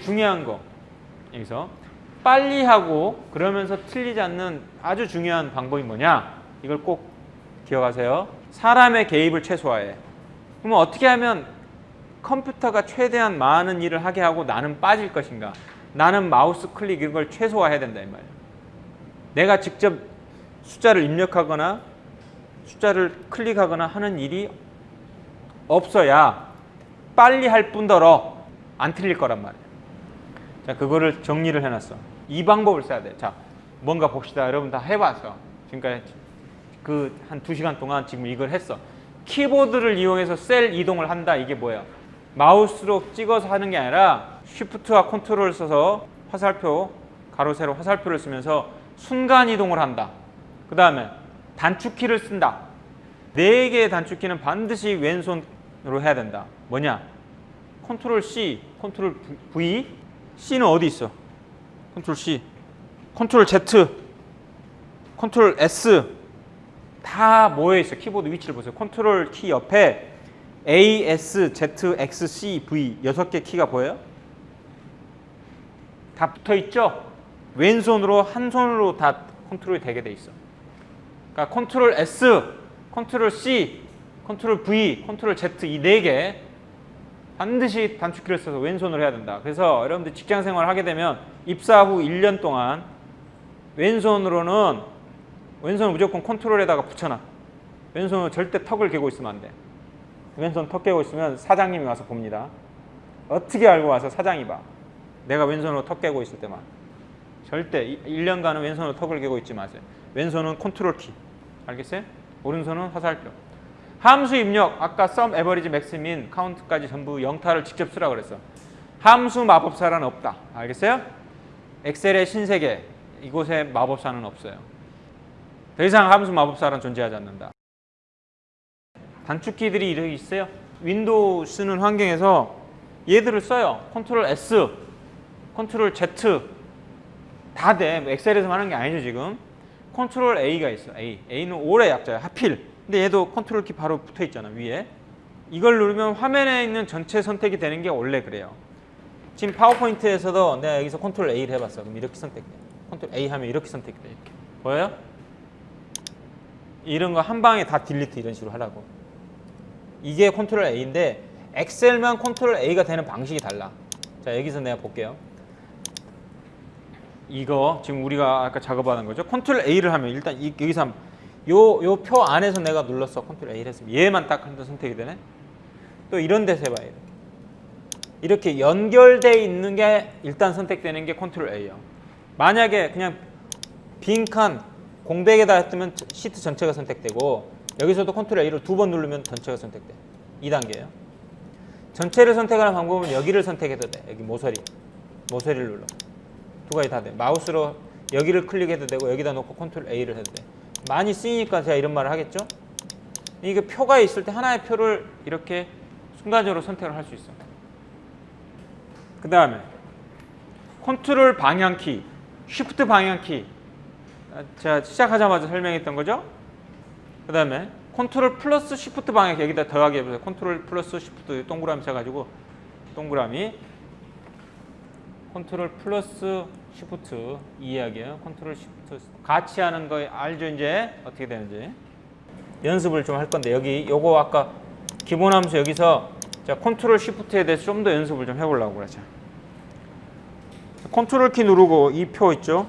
중요한 거 여기서 빨리 하고 그러면서 틀리지 않는 아주 중요한 방법이 뭐냐? 이걸 꼭 기억하세요. 사람의 개입을 최소화해. 그러면 어떻게 하면 컴퓨터가 최대한 많은 일을 하게 하고 나는 빠질 것인가? 나는 마우스 클릭 이런 걸 최소화해야 된다 이 말이에요 내가 직접 숫자를 입력하거나 숫자를 클릭하거나 하는 일이 없어야 빨리 할 뿐더러 안 틀릴 거란 말이에요. 자, 그거를 정리를 해놨어. 이 방법을 써야 돼. 자, 뭔가 봅시다. 여러분 다 해봐서. 지금까지 그 한 두 시간 동안 지금 이걸 했어. 키보드를 이용해서 셀 이동을 한다. 이게 뭐예요? 마우스로 찍어서 하는 게 아니라 쉬프트와 컨트롤을 써서 화살표, 가로, 세로 화살표를 쓰면서 순간 이동을 한다. 그 다음에 단축키를 쓴다. 네 개의 단축키는 반드시 왼손으로 해야 된다. 뭐냐? 컨트롤 C, 컨트롤 V. C는 어디 있어? 컨트롤 C, 컨트롤 Z, 컨트롤 S. 다 모여 있어. 키보드 위치를 보세요. 컨트롤 키 옆에 A, S, Z, X, C, V 여섯 개 키가 보여요? 다 붙어 있죠? 왼손으로 한 손으로 다 컨트롤이 되게 돼 있어. 그러니까 컨트롤 S, 컨트롤 C, 컨트롤 V, 컨트롤 Z 이 네 개 반드시 단축키를 써서 왼손으로 해야 된다. 그래서 여러분들 직장 생활을 하게 되면 입사 후 1년 동안 왼손으로는 왼손을 무조건 컨트롤에다가 붙여놔. 왼손으로 절대 턱을 개고 있으면 안 돼. 왼손 턱 개고 있으면 사장님이 와서 봅니다. 어떻게 알고 와서 사장이 봐. 내가 왼손으로 턱 개고 있을 때만. 절대 1년간은 왼손으로 턱을 개고 있지 마세요. 왼손은 컨트롤 키. 알겠어요? 오른손은 화살표. 함수 입력, 아까 sum, average, max, min, count까지 전부 영타를 직접 쓰라 그랬어. 함수 마법사란 없다. 알겠어요? 엑셀의 신세계, 이곳에 마법사는 없어요. 더 이상 함수 마법사란 존재하지 않는다. 단축키들이 이렇게 있어요. 윈도우 쓰는 환경에서 얘들을 써요. 컨트롤 S, 컨트롤 Z 다 돼. 엑셀에서 하는 게 아니죠 지금. 컨트롤 A가 있어. A. A는 all의 약자야. 하필. 근데 얘도 컨트롤 키 바로 붙어 있잖아 위에. 이걸 누르면 화면에 있는 전체 선택이 되는 게 원래 그래요. 지금 파워포인트에서도 내가 여기서 컨트롤 A를 해봤어. 그럼 이렇게 선택돼. 컨트롤 A 하면 이렇게 선택돼. 이렇게. 보여요? 이런 거 한 방에 다 delete 이런 식으로 하라고. 이게 컨트롤 A인데 엑셀만 컨트롤 A가 되는 방식이 달라. 자 여기서 내가 볼게요. 이거 지금 우리가 아까 작업하는 거죠. 컨트롤 A를 하면 일단 이, 여기서 요 요 표 안에서 내가 눌렀어. 컨트롤 A를 했으면 얘만 딱 한번 선택이 되네. 또 이런 데서 해봐요. 이렇게 연결돼 있는 게 일단 선택되는 게 컨트롤 A예요. 만약에 그냥 빈칸 공백에다 했으면 시트 전체가 선택되고 여기서도 컨트롤 A를 두 번 누르면 전체가 선택돼. 2단계예요. 전체를 선택하는 방법은 여기를 선택해도 돼. 여기 모서리. 모서리를 눌러. 두 가지 다 돼. 마우스로 여기를 클릭해도 되고 여기다 놓고 컨트롤 A를 해도 돼. 많이 쓰이니까 제가 이런 말을 하겠죠? 이게 표가 있을 때 하나의 표를 이렇게 순간적으로 선택을 할 수 있어. 그 다음에 컨트롤 방향키, 쉬프트 방향키 제가 시작하자마자 설명했던 거죠? 그 다음에 컨트롤 플러스 쉬프트 방향키 여기다 더하기 해보세요. 컨트롤 플러스 쉬프트 동그라미 쳐가지고 동그라미 컨트롤 플러스 쉬프트 이 이야기예요. 컨트롤 쉬프트 같이 하는 거 알죠 이제 어떻게 되는지 연습을 좀 할 건데 여기 요거 아까 기본 함수 여기서 자 컨트롤 쉬프트에 대해서 좀 더 연습을 좀 해보려고 그러죠. 컨트롤 키 누르고 이 표 있죠?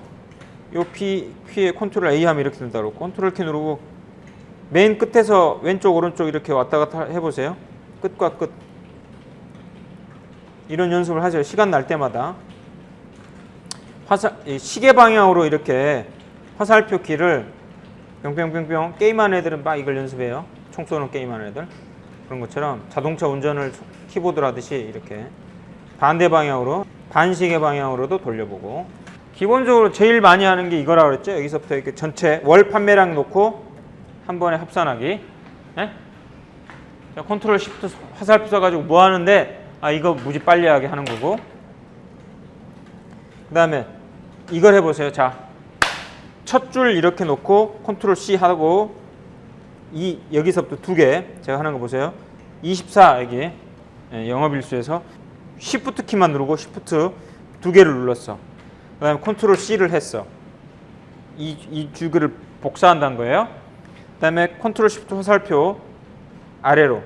요 표, 표에 컨트롤 A 하면 이렇게 된다고 컨트롤 키 누르고 맨 끝에서 왼쪽 오른쪽 이렇게 왔다 갔다 해보세요. 끝과 끝 이런 연습을 하세요. 시간 날 때마다 화살 시계 방향으로 이렇게 화살표 키를 뿅뿅뿅뿅 게임하는 애들은 막 이걸 연습해요. 총 쏘는 게임하는 애들 그런 것처럼 자동차 운전을 키보드로 하듯이 이렇게 반대 방향으로 반시계 방향으로도 돌려보고 기본적으로 제일 많이 하는 게 이거라고 그랬죠. 여기서부터 이렇게 전체 월 판매량 놓고 한 번에 합산하기. 네? 자, 컨트롤 시프트 화살표 써가지고 뭐 하는데 아 이거 무지 빨리 하게 하는 거고 그 다음에 이걸 해보세요. 자, 첫 줄 이렇게 놓고 컨트롤 C 하고 이 여기서부터 두 개 제가 하는 거 보세요. 24 여기 예, 영업일수에서 시프트 키만 누르고 시프트 두 개를 눌렀어. 그 다음에 컨트롤 C를 했어. 이, 이 두 개를 복사한다는 거예요. 그 다음에 컨트롤 시프트 화살표 아래로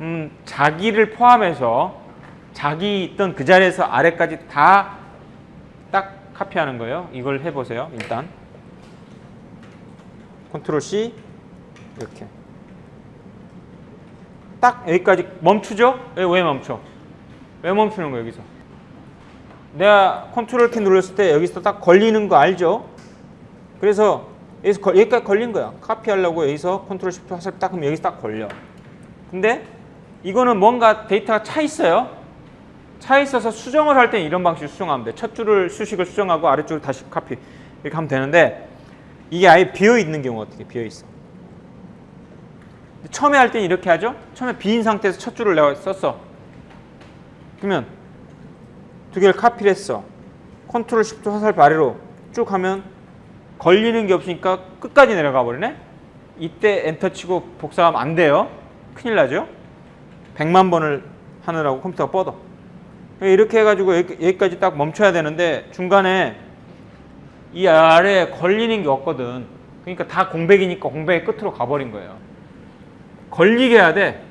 음, 자기를 포함해서 자기 있던 그 자리에서 아래까지 다 딱 카피하는 거예요. 이걸 해보세요. 일단 컨트롤 C 이렇게 딱 여기까지 멈추죠? 왜, 왜 멈춰? 왜 멈추는 거야 여기서? 내가 컨트롤 키 눌렀을 때 여기서 딱 걸리는 거 알죠? 그래서 여기서 걸- 여기까지 걸린 거야. 카피하려고 여기서 컨트롤 시프트 화살 딱 하면 여기서 딱 걸려. 근데 이거는 뭔가 데이터가 차 있어요. 차 있어서 수정을 할 때는 이런 방식으로 수정하면 돼. 첫 줄을 수식을 수정하고 아래줄을 다시 카피 이렇게 하면 되는데 이게 아예 비어 있는 경우 어떻게 비어 있어? 처음에 할 때는 이렇게 하죠. 처음에 비인 상태에서 첫 줄을 내가 썼어. 그러면 두 개를 카피를 했어. 컨트롤 시프트 화살표 아래로 쭉 하면 걸리는 게 없으니까 끝까지 내려가 버리네. 이때 엔터 치고 복사하면 안 돼요. 큰일 나죠. 100만 번을 하느라고 컴퓨터가 뻗어. 이렇게 해가지고 여기- 여기까지 딱 멈춰야 되는데 중간에 이 아래에 걸리는 게 없거든. 그러니까 다 공백이니까 공백의 끝으로 가버린 거예요. 걸리게 해야 돼.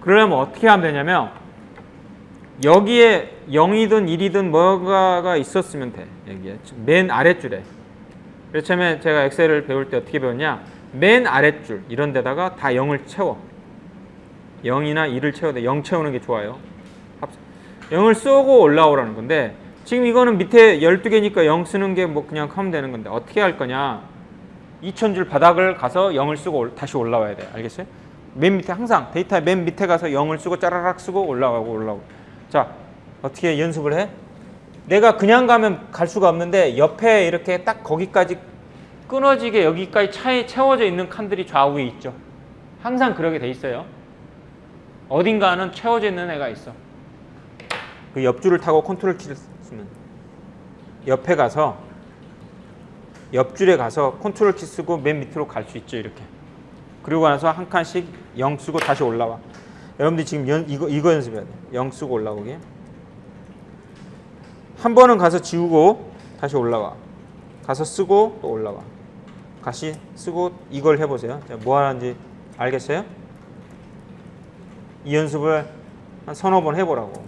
그러려면 어떻게 하면 되냐면 여기에 0이든 1이든 뭐가가 있었으면 돼. 여기에 맨 아랫줄에. 처음에 제가 엑셀을 배울 때 어떻게 배웠냐? 맨 아랫줄 이런 데다가 다 0을 채워. 0이나 1을 채워야 돼. 0 채우는 게 좋아요. 합- 0을 쏘고 올라오라는 건데 지금 이거는 밑에 12개니까 0 쓰는 게 뭐 그냥 하면 되는 건데 어떻게 할 거냐? 2000줄 바닥을 가서 0을 쓰고 올- 다시 올라와야 돼. 알겠어요? 맨 밑에 항상 데이터 맨 밑에 가서 0을 쓰고 짜라락 쓰고 올라가고 올라오고. 자, 어떻게 연습을 해? 내가 그냥 가면 갈 수가 없는데 옆에 이렇게 딱 거기까지 끊어지게 여기까지 차에 채워져 있는 칸들이 좌우에 있죠. 항상 그러게 돼 있어요. 어딘가는 채워져 있는 애가 있어. 그 옆줄을 타고 컨트롤 키를 쓰면 옆에 가서 옆줄에 가서 컨트롤 키 쓰고 맨 밑으로 갈 수 있죠 이렇게. 그리고 나서 한 칸씩 0 쓰고 다시 올라와. 여러분들 지금 연, 이거 이거 연습해야 돼. 0 쓰고 올라오기. 한 번은 가서 지우고 다시 올라와. 가서 쓰고 또 올라와. 다시 쓰고 이걸 해보세요. 자, 뭐 하는지 알겠어요? 이 연습을 한 서너 번 해보라고.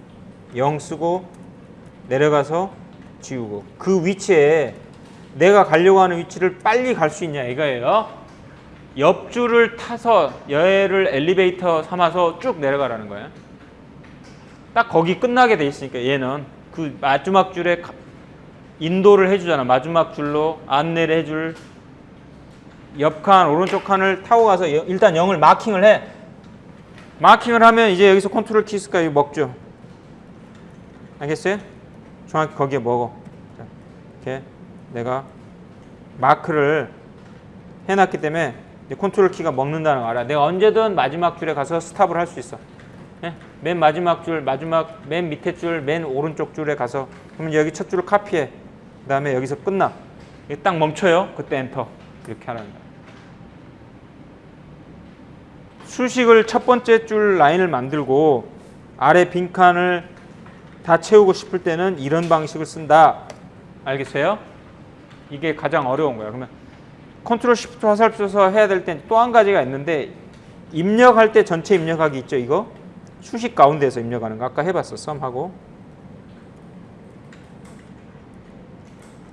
0 쓰고 내려가서 지우고 그 위치에 내가 가려고 하는 위치를 빨리 갈 수 있냐 이거예요. 옆줄을 타서 얘를 엘리베이터 삼아서 쭉 내려가라는 거예요. 딱 거기 끝나게 돼 있으니까 얘는 그 마지막 줄에 가- 인도를 해주잖아. 마지막 줄로 안내를 해줄 옆칸 오른쪽 칸을 타고 가서 여- 일단 0을 마킹을 해. 마킹을 하면 이제 여기서 컨트롤 키가 먹죠. 알겠어요? 정확히 거기에 먹어. 자, 이렇게 내가 마크를 해놨기 때문에 컨트롤 키가 먹는다는 거 알아. 내가 언제든 마지막 줄에 가서 stop을 할 수 있어. 예? 맨 마지막 줄, 마지막 맨 밑에 줄, 맨 오른쪽 줄에 가서 그러면 여기 첫 줄을 카피해. 그 다음에 여기서 끝나. 딱 멈춰요. 그때 엔터. 이렇게 하는 거야. 수식을 첫 번째 줄 라인을 만들고 아래 빈칸을 다 채우고 싶을 때는 이런 방식을 쓴다. 알겠어요? 이게 가장 어려운 거야. 그러면 컨트롤 시프트 화살표 써서 해야 될 땐 또 한 가지가 있는데 입력할 때 전체 입력하기 있죠, 이거? 수식 가운데에서 입력하는 거 아까 해봤어, sum하고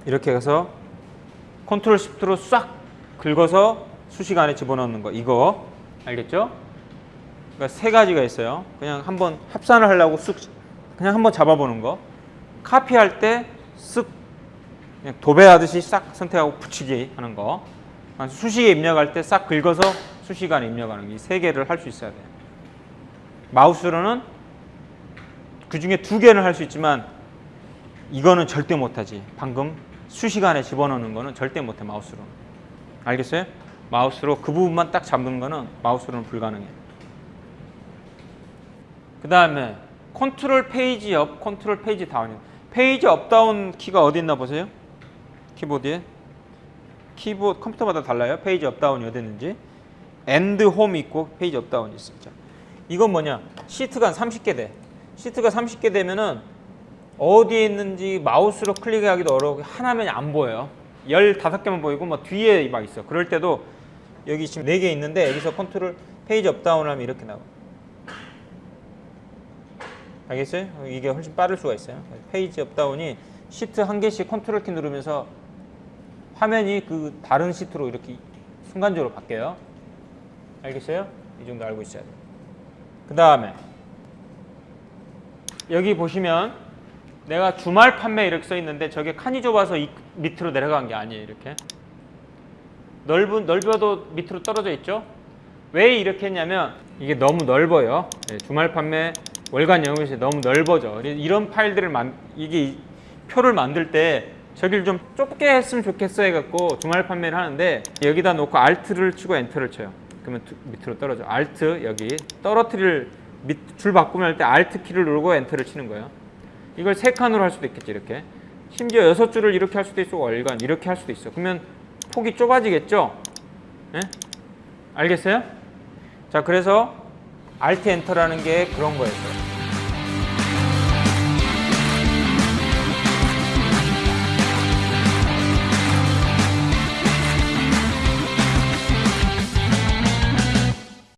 이렇게 해서 컨트롤 시프트로 싹 긁어서 수식 안에 집어넣는 거 이거 알겠죠? 그러니까 세 가지가 있어요. 그냥 한번 합산을 하려고 쓱 그냥 한번 잡아보는 거. 카피할 때쓱 그냥 도배하듯이 싹 선택하고 붙이기 하는 거. 수식에 입력할 때 싹 긁어서 수식 안에 입력하는 이 세 개를 할 수 있어야 돼. 마우스로는 그 중에 두 개는 할 수 있지만 이거는 절대 못하지. 방금 수식 안에 집어넣는 거는 절대 못해 마우스로. 알겠어요? 마우스로 그 부분만 딱 잡는 거는 마우스로는 불가능해. 그 다음에 컨트롤 page up, 컨트롤 page down이요. page up down 키가 어디 있나 보세요. 키보드에 키보드 컴퓨터마다 달라요. page up down이 어디 있는지. end home 있고 page up down이. 자, 이건 뭐냐? 시트가 한 30개 돼. 시트가 30개 되면은 어디에 있는지 마우스로 클릭하기도 어려워 하나면 안 보여요 15개만 보이고 뭐 뒤에 막 있어 그럴 때도 여기 지금 4개 있는데 여기서 컨트롤 page up down 하면 이렇게 나와 알겠어요? 이게 훨씬 빠를 수가 있어요. page up down이 시트 한 개씩 컨트롤 키 누르면서 화면이 그 다른 시트로 이렇게 순간적으로 바뀌어요. 알겠어요? 이 정도 알고 있어야 돼요. 그 다음에 여기 보시면 내가 주말 판매 이렇게 써 있는데 저게 칸이 좁아서 이 밑으로 내려간 게 아니에요 이렇게. 넓은 넓어도 밑으로 떨어져 있죠? 왜 이렇게 했냐면 이게 너무 넓어요. 예, 주말 판매 월간 영업시 너무 넓어져. 이런 파일들을 만 이게 이- 표를 만들 때 저길 좀 좁게 했으면 좋겠어 해갖고 주말 판매를 하는데 여기다 놓고 알트를 치고 엔터를 쳐요. 그러면 두- 밑으로 떨어져. 알트 여기 떨어뜨릴 밑, 줄 바꾸면 할 때 알트 키를 누르고 엔터를 치는 거예요. 이걸 세 칸으로 할 수도 있겠지 이렇게. 심지어 여섯 줄을 이렇게 할 수도 있고 월간 이렇게 할 수도 있어. 그러면 폭이 좁아지겠죠? 예? 알겠어요? 자 그래서 알트 엔터라는 게 그런 거였어요